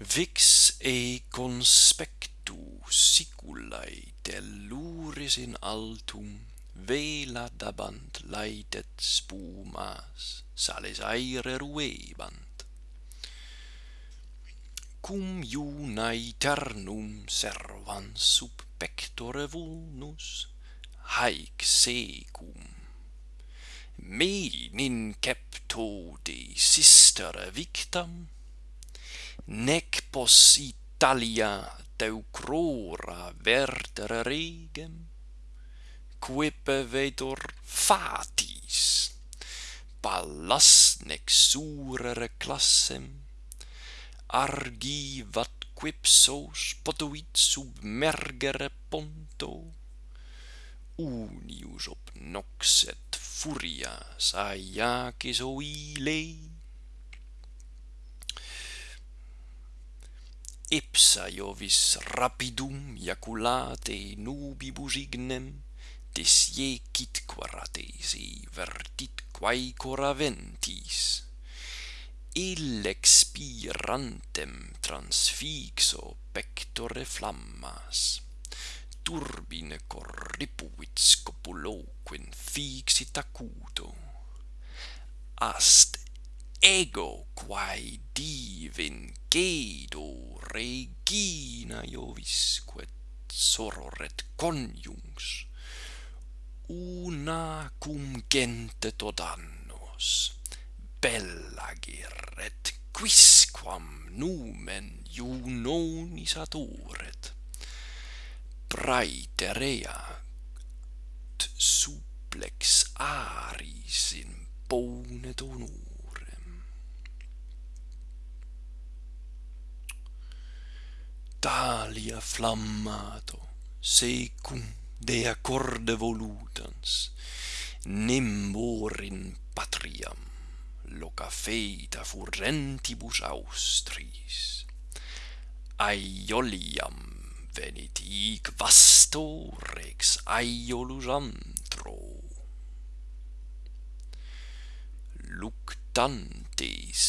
Vix e conspectu siculae telluris in altum, vela dabant laetet spumas, sales aere ruebant. Cum iunae ternum servans sub pectore vulnus, haec secum. Me nin de sistere victam, nec pos Italia teucrora vertere regem, quippe vetur fatis, pallas nec surere classem, argivat quipsos potuit submergere ponto, unius obnoxet furia saiacis oile, ipsa Iovis rapidum iaculate nubibus ignem disje quidque ratesi vertit quaecora ventis il expirantem transfixo pectore flammas. Turbine corripuit scopuloquin fixit acuto. Ast ego quae divin gedo regina Jovisque sororet coniungs una cum gente todannos bellagir geret quisquam numen iunonis adoret. Praeterea supplex suplex aris in bone honor talia flammato secum de accorde volutans nemborin patriam loca feita furrentibus austris. Aioliam venit hic vasto rex aiolus antro. Luctantes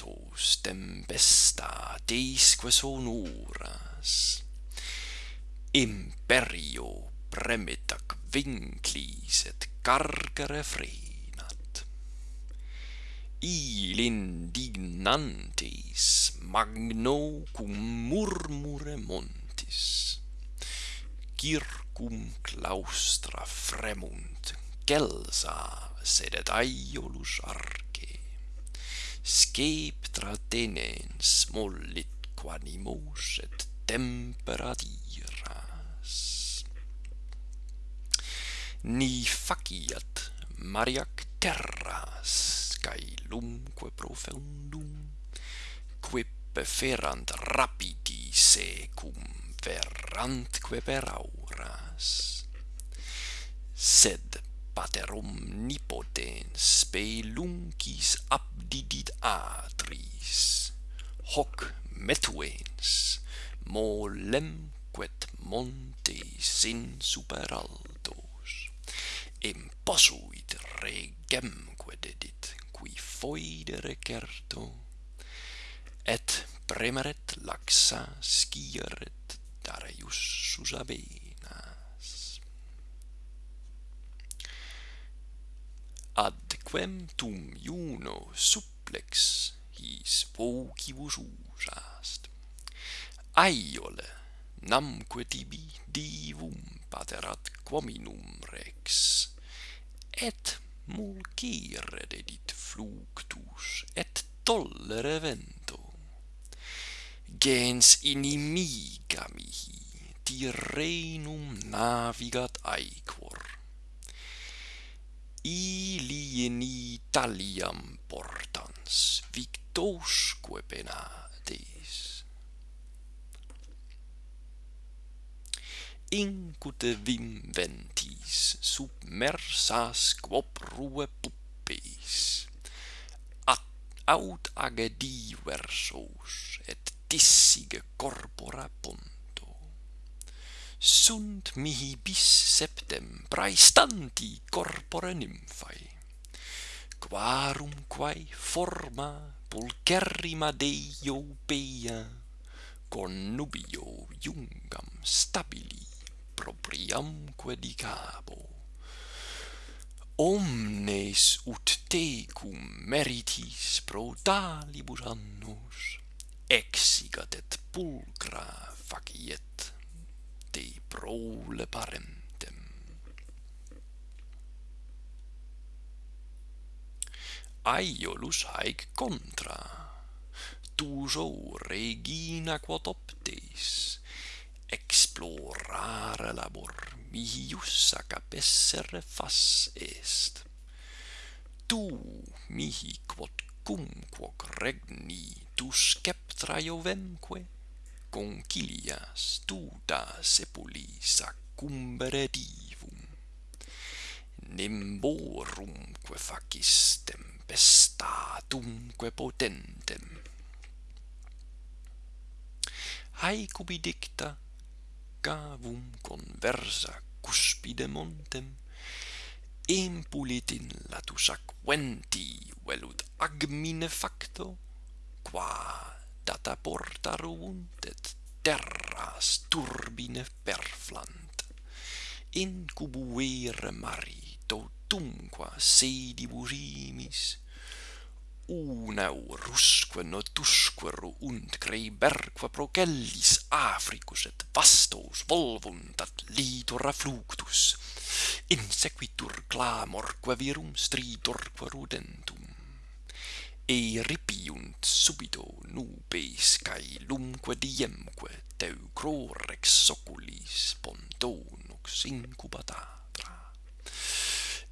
ventos, tempestadesque sonoras, imperio premitac vinclis et carcere frenat. Il indignantes magno cum murmure montis, circum claustra fremunt, celsa sedet aiolus arte, scape tratenens mollit quanimus et temperatiras. Ni faciat mariac terras, cae lumque profundum, quippe ferant rapidi secum verrantque per auras. Sed paterum nipotens speluncis abdidit atris. Hoc metuens molem quet montes sin super altos imposuit quod dedit qui foidere certo et premeret laxa scieret darius susabe adquem tum iuno supplex his vocibus usast. Aiole, namque tibi divum paterat quominum rex, et mulcire dedit fluctus, et tollere vento. Gens inimiga mihi, tirrenum navigat aequor. I in Italiam portans victosque penates incute vim ventis submersas quoprue puppes at aut age diversos et tissige corpora ponto sunt mihi bis septem praestanti corpore nymphae quarum quae forma pulcherrima deiopeia connubio iungam stabili propriamque dicabo omnes ut tecum meritis pro talibus annos exigat et pulcra faciet de prole parem. aiolus haec contra. Tuso regina quotoptes explorare labor mihius capessere fas est. Tu mihi quod cumquoc regni tu sceptra Iovemque concilias tu da sepulis accumbere nimborumque facis tempestatumque potentem. Haecubi dicta cavum conversa cuspide montem impulit in latus aquenti velut agmine facto qua data porta ruunt et terras turbine perflant. Incubuere mari petto tunqua sedi burimis una urusque notusque ruunt greiberque procellis Africus et vastos volvuntat litora fluctus, insequitur clamorque virum stritorque rudentum. e ripiunt subito nubes cae lumque diemque teucrorex oculis pontonux incubata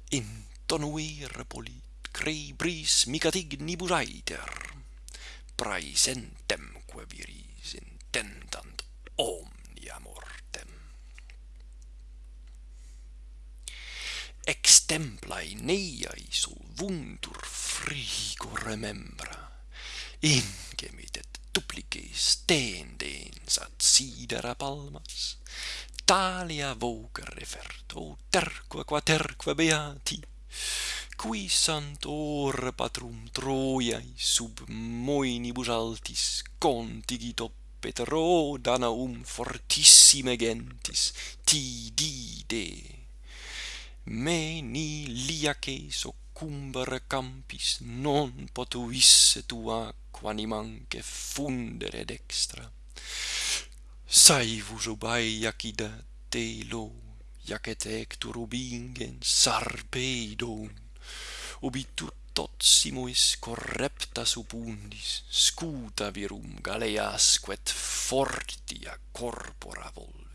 intonui polit crei bris micatigni praesentem quae viris intentant omnia mortem. Ex templae neiae solvuntur frigo remembra ingemitet duplices tendens ad sidera palmas talia voca refert, o terque quaterque beati, qui santor patrum Troiae sub moenibus altis contigito petro danaum fortissime gentis, ti dide. Me ni liaces ocumbere campis non potuisse tua quanimanque fundere dextra Saivus obai jakida teilo, jaket ectur ubingen sarpeidon, obitur totsimois correpta supundis, scuta virum galeasquet fortia corpora vol.